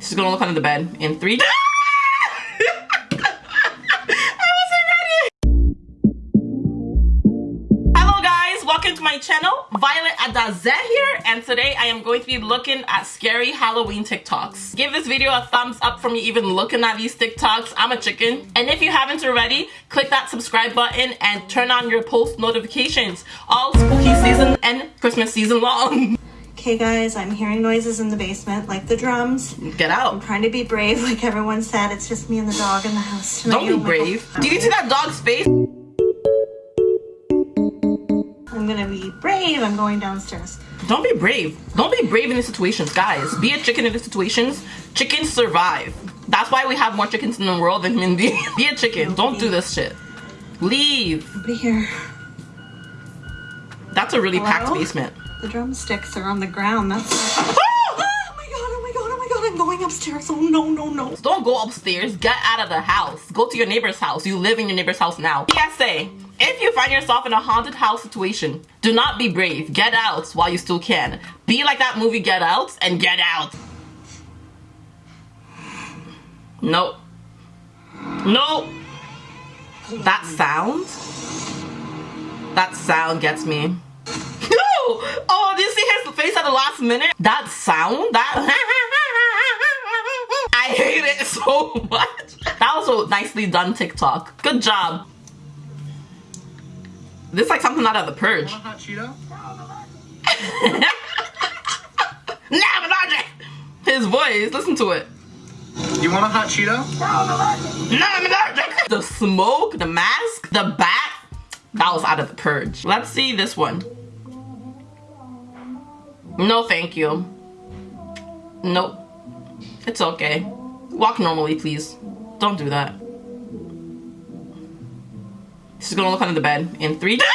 She's gonna look under the bed in three. Hello guys, welcome to my channel. Violet Adaze here, and today I am going to be looking at scary Halloween TikToks. Give this video a thumbs up for me even looking at these TikToks. I'm a chicken. And if you haven't already, click that subscribe button and turn on your post notifications all spooky season and Christmas season long. Okay guys, I'm hearing noises in the basement, like the drums. Get out. I'm trying to be brave, like everyone said. It's just me and the dog in the house tonight. Don't Oh be my brave. Do you see that dog's face? I'm gonna be brave. I'm going downstairs. Don't be brave. Don't be brave in these situations, guys. Be a chicken in these situations. Chickens survive. That's why we have more chickens in the world than human beings. be a chicken. Don't do this shit. Leave. Nobody here. That's a really packed basement. The drumsticks are on the ground. That's. Ah! oh my god! Oh my god! Oh my god! I'm going upstairs. Oh no! No! No! Don't go upstairs. Get out of the house. Go to your neighbor's house. You live in your neighbor's house now. PSA. If you find yourself in a haunted house situation, do not be brave. Get out while you still can. Be like that movie Get Out and get out. Nope. Nope. That sound? That sound gets me. No! Oh, oh did you see his face at the last minute? That sound? That I hate it so much. That was a nicely done TikTok. Good job. This is like something out of the purge. hot Cheeto? Nah! His voice, listen to it. You want a hot Cheeto? Nah! The smoke, the mask, the bat. That was out of the purge. Let's see this one. No, thank you. Nope. It's okay. Walk normally, please. Don't do that. She's gonna look under the bed in three.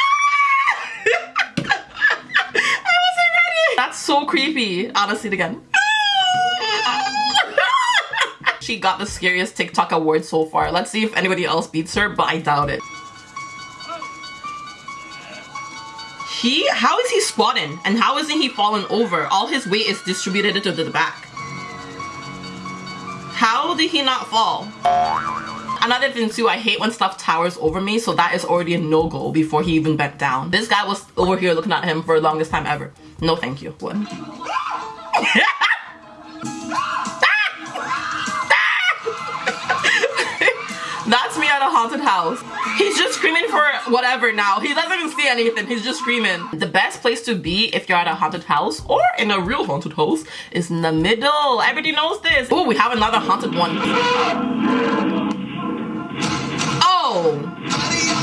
That's so creepy. I'll see it again. she got the scariest TikTok award so far. Let's see if anybody else beats her, but I doubt it. He, how is he squatting? And how isn't he falling over? All his weight is distributed to the back. How did he not fall? Another thing too, I hate when stuff towers over me, so that is already a no-go before he even bent down. This guy was over here looking at him for the longest time ever. No thank you. What? a haunted house. He's just screaming for whatever now. He doesn't even see anything. He's just screaming. The best place to be if you're at a haunted house or in a real haunted house is in the middle. Everybody knows this. Oh, we have another haunted one. Oh.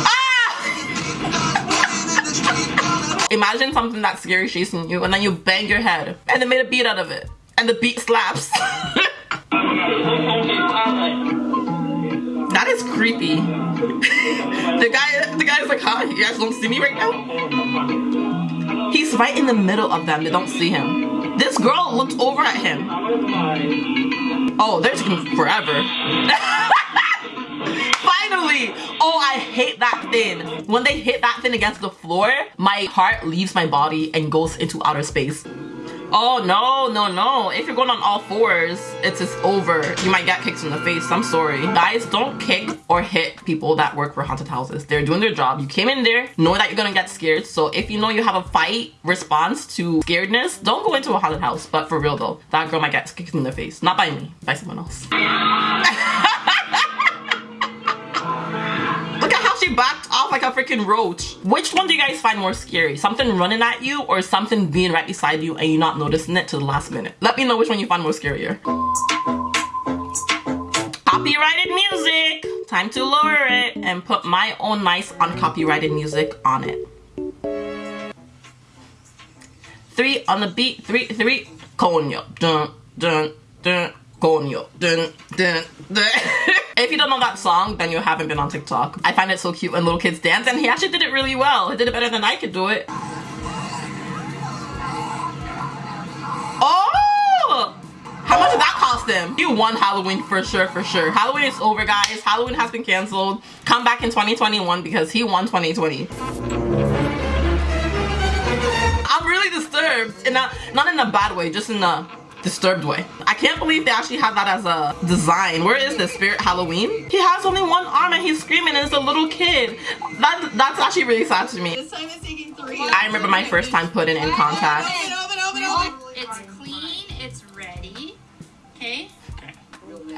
Ah! Imagine something that scary chasing you and then you bang your head and they made a beat out of it. And the beat slaps. Creepy. the guy, the guy's like, huh? You guys don't see me right now? He's right in the middle of them. They don't see him. This girl looked over at him. Oh, they're taking forever. Finally! Oh, I hate that thing. When they hit that thing against the floor, my heart leaves my body and goes into outer space. Oh no, no, no. If you're going on all fours, it's just over. You might get kicked in the face. I'm sorry. Guys, don't kick or hit people that work for haunted houses. They're doing their job. You came in there knowing that you're gonna get scared. So if you know you have a fight response to scaredness, don't go into a haunted house. But for real though, that girl might get kicked in the face. Not by me, by someone else. she backed off like a freaking roach. Which one do you guys find more scary? Something running at you or something being right beside you and you not noticing it to the last minute? Let me know which one you find more scarier. Copyrighted music! Time to lower it and put my own nice uncopyrighted music on it. Three on the beat, three, three, coño, dun, dun, dun, coño, dun, dun, dun. if you don't know that song, then you haven't been on TikTok. I find it so cute when little kids dance, and he actually did it really well. He did it better than I could do it. Oh! How much did that cost him? You won Halloween for sure, for sure. Halloween is over, guys. Halloween has been canceled. Come back in 2021 because he won 2020. I'm really disturbed. And not, not in a bad way, just in a disturbed way. I can't believe they actually have that as a design. Where is this Spirit Halloween? He has only one arm and he's screaming and it's a little kid. That, that's actually really sad to me. This time it's taking three. I remember my first time putting in contacts. Open, open, open, open. It's clean. It's ready. Okay.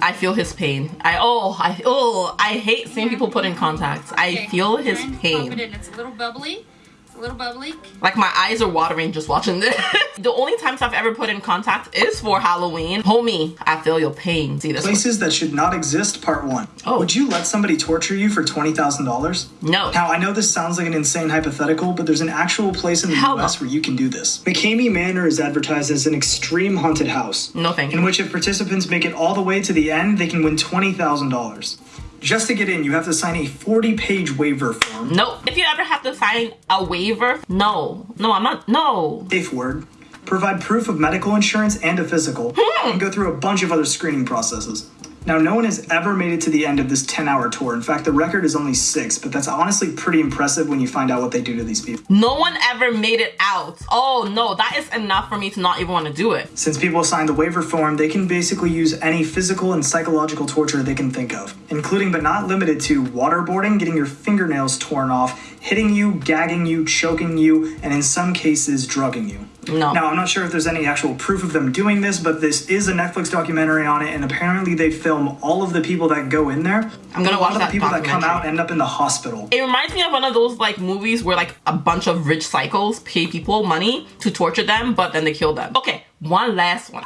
I feel his pain. I oh I oh I hate seeing people put in contacts. I Okay. feel his And Pop it pain. It's a little bubbly. It's a little bubbly. Like my eyes are watering just watching this. the only times I've ever put in contact is for Halloween. Homie, I feel your pain. See this? one? Places that should not exist, part one. Oh. Would you let somebody torture you for $20,000? No. Now, I know this sounds like an insane hypothetical, but there's an actual place in the Hell no. US where you can do this. McKamey Manor is advertised as an extreme haunted house. No, thank In you. which, if participants make it all the way to the end, they can win $20,000. Just to get in, you have to sign a 40 page waiver form. No. If you ever have to sign a waiver, no. No, I'm not. No. Safe word. Provide proof of medical insurance and a physical, Hmm. and go through a bunch of other screening processes. Now, no one has ever made it to the end of this 10 hour tour. In fact, the record is only six, but that's honestly pretty impressive when you find out what they do to these people. No one ever made it out. Oh no, that is enough for me to not even want to do it. Since people sign the waiver form, they can basically use any physical and psychological torture they can think of, including but not limited to waterboarding, getting your fingernails torn off, hitting you, gagging you, choking you, and in some cases, drugging you. No. Now, I'm not sure if there's any actual proof of them doing this, but this is a Netflix documentary on it, and apparently they film all of the people that go in there. I'm gonna a lot watch of the people that come out end up in the hospital. It reminds me of one of those like movies where like a bunch of rich cycles pay people money to torture them, but then they kill them. Okay, one last one.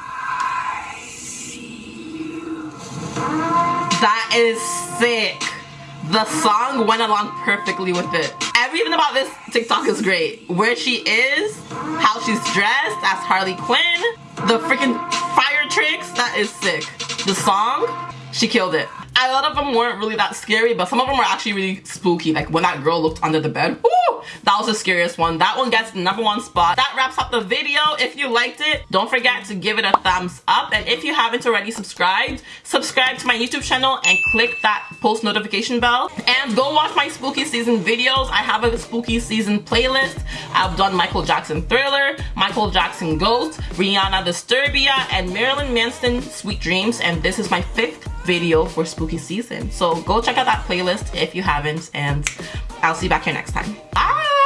That is sick. The song went along perfectly with it. Everything about this TikTok is great. Where she is, how she's dressed as Harley Quinn, the freaking fire tricks, that is sick. The song, she killed it. A lot of them weren't really that scary, but some of them were actually really spooky. Like when that girl looked under the bed, that was the scariest one. That one gets the number one spot. That wraps up the video. If you liked it, don't forget to give it a thumbs up. And if you haven't already subscribed, subscribe to my YouTube channel and click that post notification bell. And go watch my spooky season videos. I have a spooky season playlist. I've done Michael Jackson Thriller, Michael Jackson Ghost, Rihanna Disturbia, and Marilyn Manson Sweet Dreams. And this is my fifth video for spooky season. So go check out that playlist if you haven't, and I'll see you back here next time. Bye!